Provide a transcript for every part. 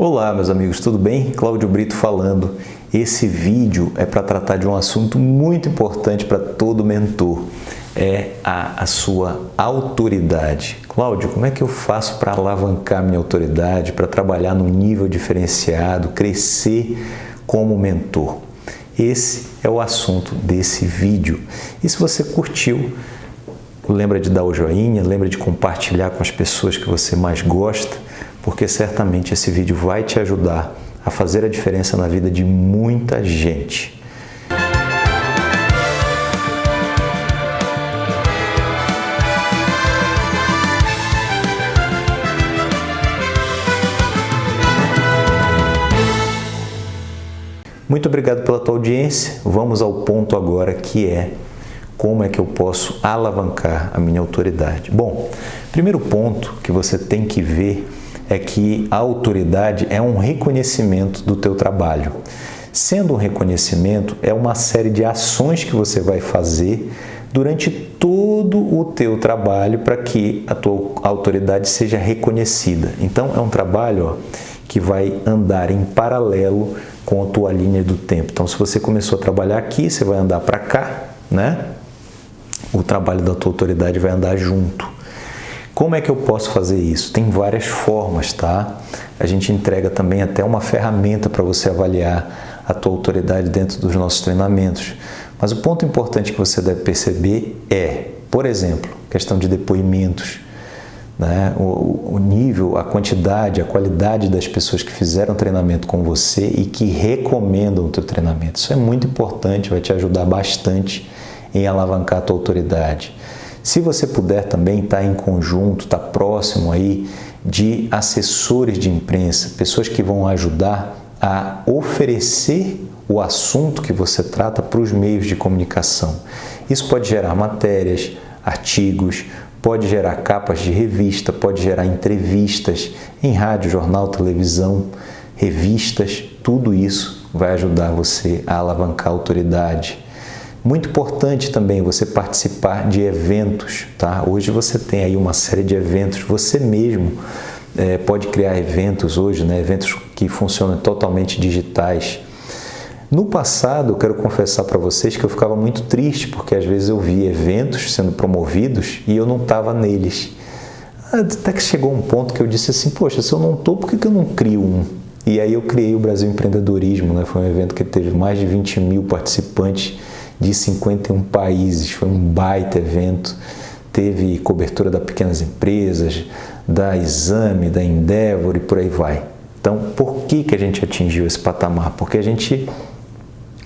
Olá, meus amigos, tudo bem? Cláudio Brito falando. Esse vídeo é para tratar de um assunto muito importante para todo mentor. É a, a sua autoridade. Cláudio, como é que eu faço para alavancar minha autoridade, para trabalhar num nível diferenciado, crescer como mentor? Esse é o assunto desse vídeo. E se você curtiu, lembra de dar o joinha, lembra de compartilhar com as pessoas que você mais gosta porque certamente esse vídeo vai te ajudar a fazer a diferença na vida de muita gente. Muito obrigado pela tua audiência. Vamos ao ponto agora que é como é que eu posso alavancar a minha autoridade. Bom, primeiro ponto que você tem que ver é que a autoridade é um reconhecimento do teu trabalho. Sendo um reconhecimento, é uma série de ações que você vai fazer durante todo o teu trabalho para que a tua autoridade seja reconhecida. Então, é um trabalho ó, que vai andar em paralelo com a tua linha do tempo. Então, se você começou a trabalhar aqui, você vai andar para cá, né? O trabalho da tua autoridade vai andar junto. Como é que eu posso fazer isso? Tem várias formas, tá? A gente entrega também até uma ferramenta para você avaliar a tua autoridade dentro dos nossos treinamentos. Mas o ponto importante que você deve perceber é, por exemplo, questão de depoimentos, né? o, o nível, a quantidade, a qualidade das pessoas que fizeram treinamento com você e que recomendam o teu treinamento. Isso é muito importante, vai te ajudar bastante em alavancar a tua autoridade. Se você puder também estar tá em conjunto, estar tá próximo aí de assessores de imprensa, pessoas que vão ajudar a oferecer o assunto que você trata para os meios de comunicação. Isso pode gerar matérias, artigos, pode gerar capas de revista, pode gerar entrevistas em rádio, jornal, televisão, revistas, tudo isso vai ajudar você a alavancar a autoridade muito importante também você participar de eventos, tá? Hoje você tem aí uma série de eventos, você mesmo é, pode criar eventos hoje, né? Eventos que funcionam totalmente digitais. No passado, quero confessar para vocês que eu ficava muito triste, porque às vezes eu via eventos sendo promovidos e eu não estava neles. Até que chegou um ponto que eu disse assim, poxa, se eu não estou, por que, que eu não crio um? E aí eu criei o Brasil Empreendedorismo, né? foi um evento que teve mais de 20 mil participantes de 51 países. Foi um baita evento. Teve cobertura das pequenas empresas, da Exame, da Endeavor e por aí vai. Então, por que, que a gente atingiu esse patamar? Porque a gente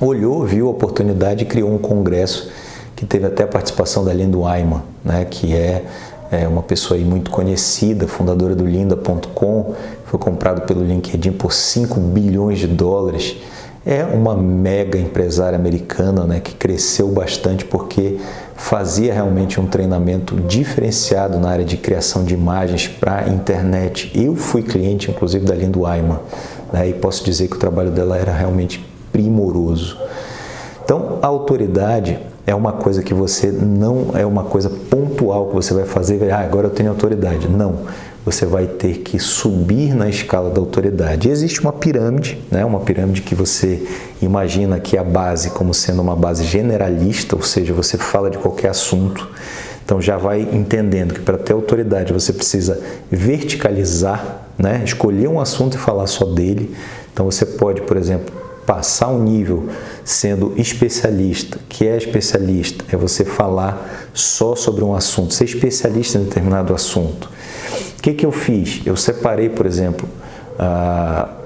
olhou, viu a oportunidade e criou um congresso que teve até a participação da Lindo Ayman, né, que é, é uma pessoa muito conhecida, fundadora do linda.com, foi comprado pelo LinkedIn por 5 bilhões de dólares é uma mega empresária americana né, que cresceu bastante porque fazia realmente um treinamento diferenciado na área de criação de imagens para internet. Eu fui cliente, inclusive, da Lindo Ayman né, e posso dizer que o trabalho dela era realmente primoroso. Então, a autoridade é uma coisa que você não é uma coisa pontual que você vai fazer, ah, agora eu tenho autoridade. Não você vai ter que subir na escala da autoridade. Existe uma pirâmide, né? uma pirâmide que você imagina que a base como sendo uma base generalista, ou seja, você fala de qualquer assunto. Então já vai entendendo que para ter autoridade você precisa verticalizar, né? escolher um assunto e falar só dele. Então você pode, por exemplo, passar um nível sendo especialista. que é especialista? É você falar só sobre um assunto, ser especialista em determinado assunto. O que, que eu fiz? Eu separei, por exemplo,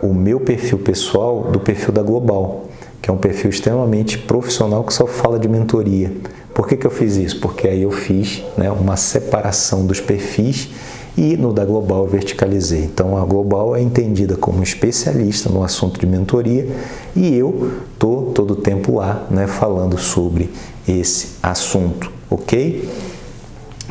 o meu perfil pessoal do perfil da Global, que é um perfil extremamente profissional que só fala de mentoria. Por que, que eu fiz isso? Porque aí eu fiz né, uma separação dos perfis e no da Global eu verticalizei. Então a Global é entendida como especialista no assunto de mentoria e eu estou todo o tempo lá né, falando sobre esse assunto, ok?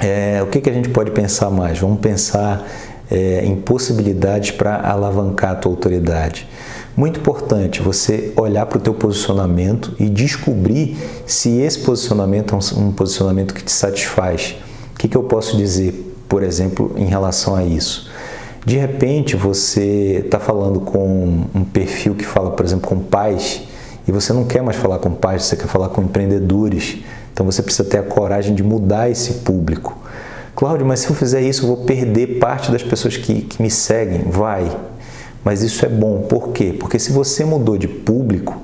É, o que, que a gente pode pensar mais? Vamos pensar é, em possibilidades para alavancar a tua autoridade. Muito importante você olhar para o teu posicionamento e descobrir se esse posicionamento é um, um posicionamento que te satisfaz. O que, que eu posso dizer, por exemplo, em relação a isso? De repente você está falando com um perfil que fala, por exemplo, com pais e você não quer mais falar com pais, você quer falar com empreendedores. Então você precisa ter a coragem de mudar esse público. Cláudio, mas se eu fizer isso, eu vou perder parte das pessoas que, que me seguem. Vai. Mas isso é bom. Por quê? Porque se você mudou de público,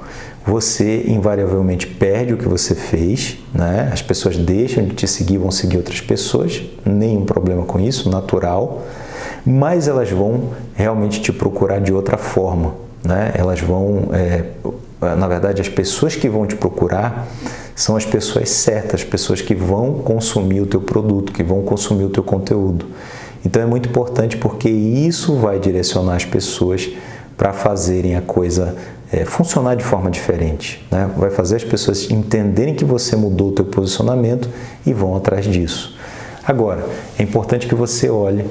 você invariavelmente perde o que você fez, né? as pessoas deixam de te seguir, vão seguir outras pessoas, nenhum problema com isso, natural, mas elas vão realmente te procurar de outra forma. Né? Elas vão, é, na verdade, as pessoas que vão te procurar são as pessoas certas, as pessoas que vão consumir o teu produto, que vão consumir o teu conteúdo. Então é muito importante porque isso vai direcionar as pessoas para fazerem a coisa é, funcionar de forma diferente. Né? Vai fazer as pessoas entenderem que você mudou o teu posicionamento e vão atrás disso. Agora, é importante que você olhe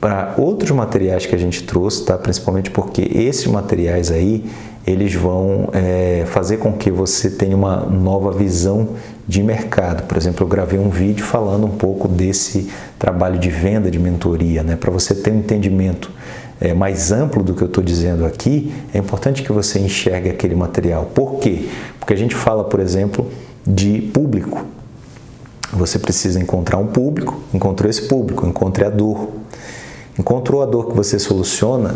para outros materiais que a gente trouxe, tá? principalmente porque esses materiais aí, eles vão é, fazer com que você tenha uma nova visão de mercado. Por exemplo, eu gravei um vídeo falando um pouco desse trabalho de venda, de mentoria, né? para você ter um entendimento é, mais amplo do que eu estou dizendo aqui, é importante que você enxergue aquele material. Por quê? Porque a gente fala, por exemplo, de público. Você precisa encontrar um público, encontrou esse público, encontre a dor. Encontrou a dor que você soluciona,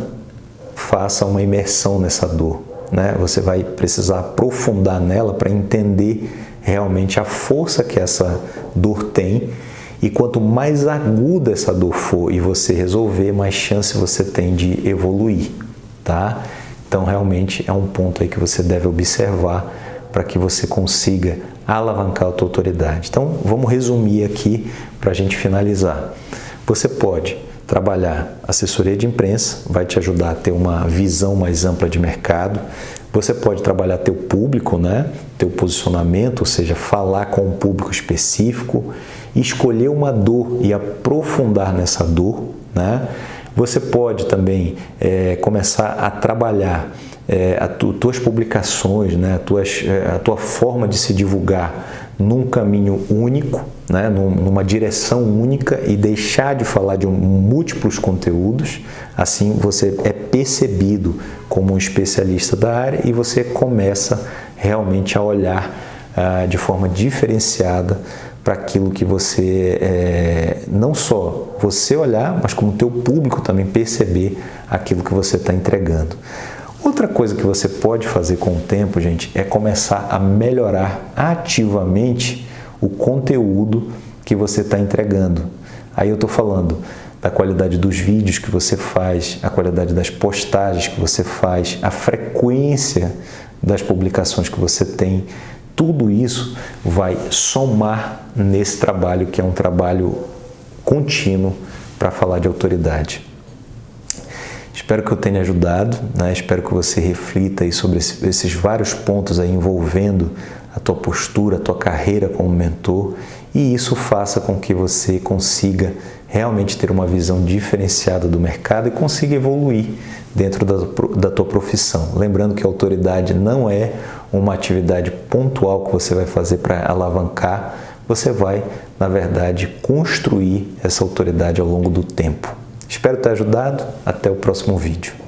faça uma imersão nessa dor. Né? Você vai precisar aprofundar nela para entender realmente a força que essa dor tem e quanto mais aguda essa dor for e você resolver, mais chance você tem de evoluir, tá? Então, realmente é um ponto aí que você deve observar para que você consiga alavancar a tua autoridade. Então, vamos resumir aqui para a gente finalizar. Você pode trabalhar assessoria de imprensa, vai te ajudar a ter uma visão mais ampla de mercado. Você pode trabalhar teu público, né? teu posicionamento, ou seja, falar com um público específico escolher uma dor e aprofundar nessa dor, né? Você pode também é, começar a trabalhar é, as tu, tuas publicações, né, a, tuas, é, a tua forma de se divulgar num caminho único, né, numa direção única e deixar de falar de múltiplos conteúdos. Assim você é percebido como um especialista da área e você começa realmente a olhar ah, de forma diferenciada para aquilo que você, é, não só você olhar, mas como o teu público também perceber aquilo que você está entregando. Outra coisa que você pode fazer com o tempo, gente, é começar a melhorar ativamente o conteúdo que você está entregando. Aí eu estou falando da qualidade dos vídeos que você faz, a qualidade das postagens que você faz, a frequência das publicações que você tem, tudo isso vai somar nesse trabalho que é um trabalho contínuo para falar de autoridade. Espero que eu tenha ajudado, né? espero que você reflita aí sobre esses vários pontos aí envolvendo a tua postura, a tua carreira como mentor e isso faça com que você consiga realmente ter uma visão diferenciada do mercado e consiga evoluir dentro da, da tua profissão. Lembrando que a autoridade não é uma atividade pontual que você vai fazer para alavancar, você vai, na verdade, construir essa autoridade ao longo do tempo. Espero ter ajudado. Até o próximo vídeo.